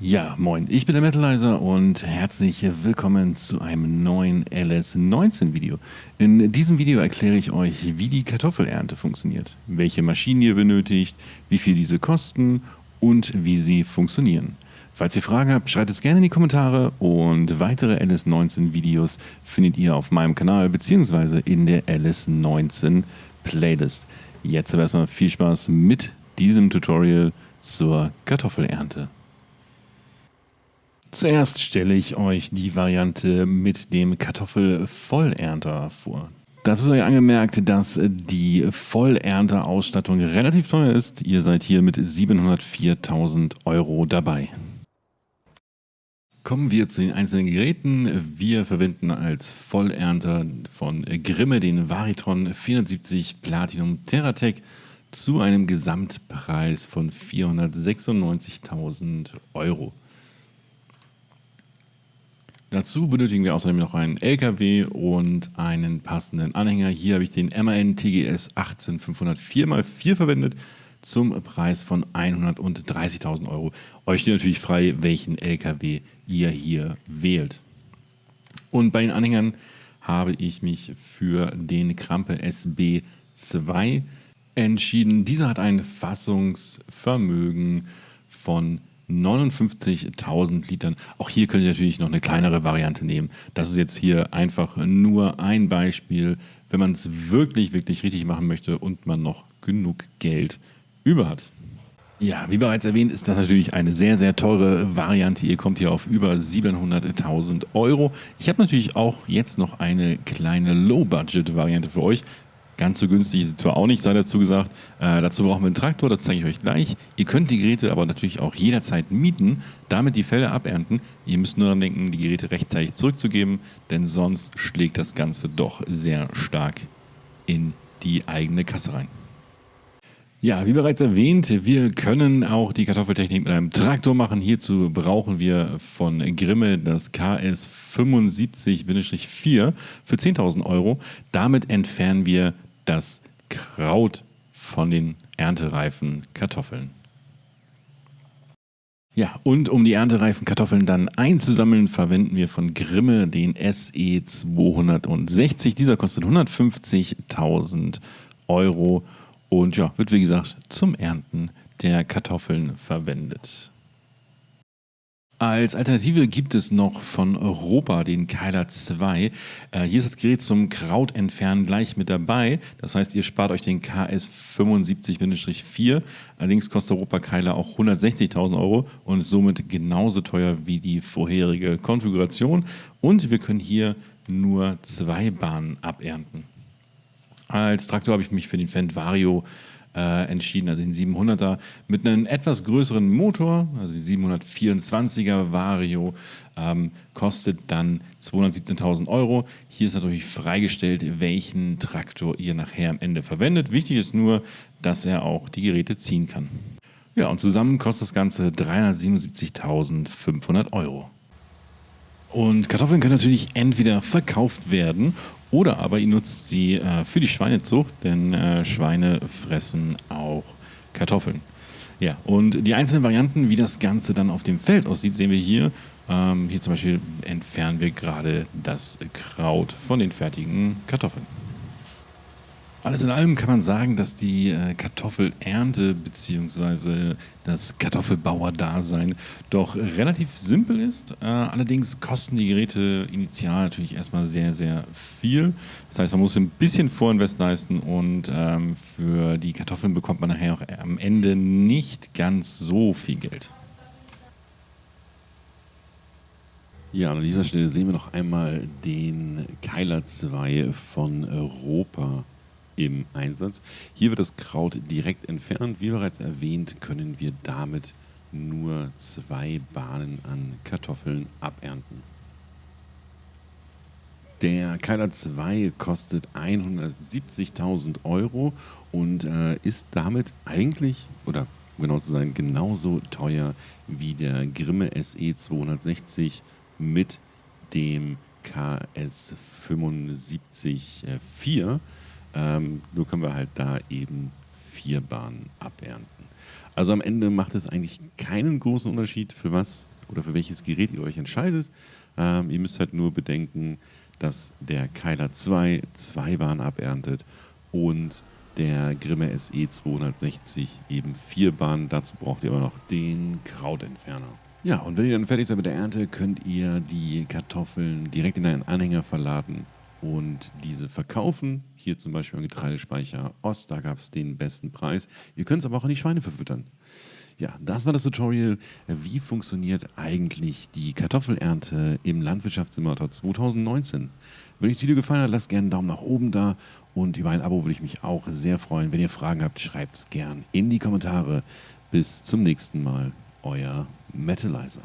Ja, moin, ich bin der Metalizer und herzlich willkommen zu einem neuen LS19 Video. In diesem Video erkläre ich euch, wie die Kartoffelernte funktioniert, welche Maschinen ihr benötigt, wie viel diese kosten und wie sie funktionieren. Falls ihr Fragen habt, schreibt es gerne in die Kommentare und weitere LS19 Videos findet ihr auf meinem Kanal bzw. in der LS19 Playlist. Jetzt aber erstmal viel Spaß mit diesem Tutorial zur Kartoffelernte. Zuerst stelle ich euch die Variante mit dem Kartoffelvollernter vor. Dazu sei angemerkt, dass die Vollernterausstattung relativ teuer ist. Ihr seid hier mit 704.000 Euro dabei. Kommen wir zu den einzelnen Geräten. Wir verwenden als Vollernter von Grimme den Varitron 470 Platinum Terratec zu einem Gesamtpreis von 496.000 Euro. Dazu benötigen wir außerdem noch einen LKW und einen passenden Anhänger. Hier habe ich den MAN TGS 18504x4 verwendet zum Preis von 130.000 Euro. Euch steht natürlich frei, welchen LKW ihr hier wählt. Und bei den Anhängern habe ich mich für den Krampe SB2 entschieden. Dieser hat ein Fassungsvermögen von 59.000 Litern. Auch hier könnt ihr natürlich noch eine kleinere Variante nehmen. Das ist jetzt hier einfach nur ein Beispiel, wenn man es wirklich, wirklich richtig machen möchte und man noch genug Geld über hat. Ja, wie bereits erwähnt, ist das natürlich eine sehr, sehr teure Variante. Ihr kommt hier auf über 700.000 Euro. Ich habe natürlich auch jetzt noch eine kleine Low-Budget-Variante für euch. Ganz so günstig ist sie zwar auch nicht, sei dazu gesagt. Äh, dazu brauchen wir einen Traktor, das zeige ich euch gleich. Ihr könnt die Geräte aber natürlich auch jederzeit mieten, damit die Felder abernten. Ihr müsst nur daran denken, die Geräte rechtzeitig zurückzugeben, denn sonst schlägt das Ganze doch sehr stark in die eigene Kasse rein. Ja, wie bereits erwähnt, wir können auch die Kartoffeltechnik mit einem Traktor machen. Hierzu brauchen wir von Grimme das KS 75-4 für 10.000 Euro. Damit entfernen wir das Kraut von den erntereifen Kartoffeln. Ja, und um die erntereifen Kartoffeln dann einzusammeln, verwenden wir von Grimme den SE 260. Dieser kostet 150.000 Euro und ja, wird wie gesagt zum Ernten der Kartoffeln verwendet. Als Alternative gibt es noch von Europa den Keiler 2. Äh, hier ist das Gerät zum Krautentfernen gleich mit dabei. Das heißt, ihr spart euch den KS 75-4. Allerdings kostet Europa Keiler auch 160.000 Euro und ist somit genauso teuer wie die vorherige Konfiguration. Und wir können hier nur zwei Bahnen abernten. Als Traktor habe ich mich für den Fendt Vario äh, entschieden, also den 700er mit einem etwas größeren Motor, also den 724er Vario, ähm, kostet dann 217.000 Euro. Hier ist natürlich freigestellt, welchen Traktor ihr nachher am Ende verwendet. Wichtig ist nur, dass er auch die Geräte ziehen kann. Ja, und zusammen kostet das Ganze 377.500 Euro. Und Kartoffeln können natürlich entweder verkauft werden oder aber ihr nutzt sie äh, für die Schweinezucht, denn äh, Schweine fressen auch Kartoffeln. Ja, und die einzelnen Varianten, wie das Ganze dann auf dem Feld aussieht, sehen wir hier. Ähm, hier zum Beispiel entfernen wir gerade das Kraut von den fertigen Kartoffeln. Alles in allem kann man sagen, dass die äh, Kartoffelernte bzw. das Kartoffelbauer-Dasein doch relativ simpel ist. Äh, allerdings kosten die Geräte initial natürlich erstmal sehr, sehr viel. Das heißt, man muss ein bisschen Vorinvest leisten und ähm, für die Kartoffeln bekommt man nachher auch am Ende nicht ganz so viel Geld. Ja, an dieser Stelle sehen wir noch einmal den Keiler 2 von Europa im Einsatz. Hier wird das Kraut direkt entfernt. Wie bereits erwähnt, können wir damit nur zwei Bahnen an Kartoffeln abernten. Der Keiler 2 kostet 170.000 Euro und äh, ist damit eigentlich, oder genau zu sein, genauso teuer wie der Grimme SE 260 mit dem KS 75 4. Ähm, nur können wir halt da eben vier Bahnen abernten. Also am Ende macht es eigentlich keinen großen Unterschied, für was oder für welches Gerät ihr euch entscheidet. Ähm, ihr müsst halt nur bedenken, dass der Keiler 2 zwei Bahnen aberntet und der Grimme SE 260 eben vier Bahnen. Dazu braucht ihr aber noch den Krautentferner. Ja, und wenn ihr dann fertig seid mit der Ernte, könnt ihr die Kartoffeln direkt in einen Anhänger verladen und diese verkaufen. Hier zum Beispiel am Getreidespeicher Ost, da gab es den besten Preis. Ihr könnt es aber auch an die Schweine verfüttern. Ja, das war das Tutorial. Wie funktioniert eigentlich die Kartoffelernte im Landwirtschaftssimulator 2019? Wenn euch das Video gefallen hat, lasst gerne einen Daumen nach oben da und über ein Abo würde ich mich auch sehr freuen. Wenn ihr Fragen habt, schreibt es gern in die Kommentare. Bis zum nächsten Mal, euer Metalizer.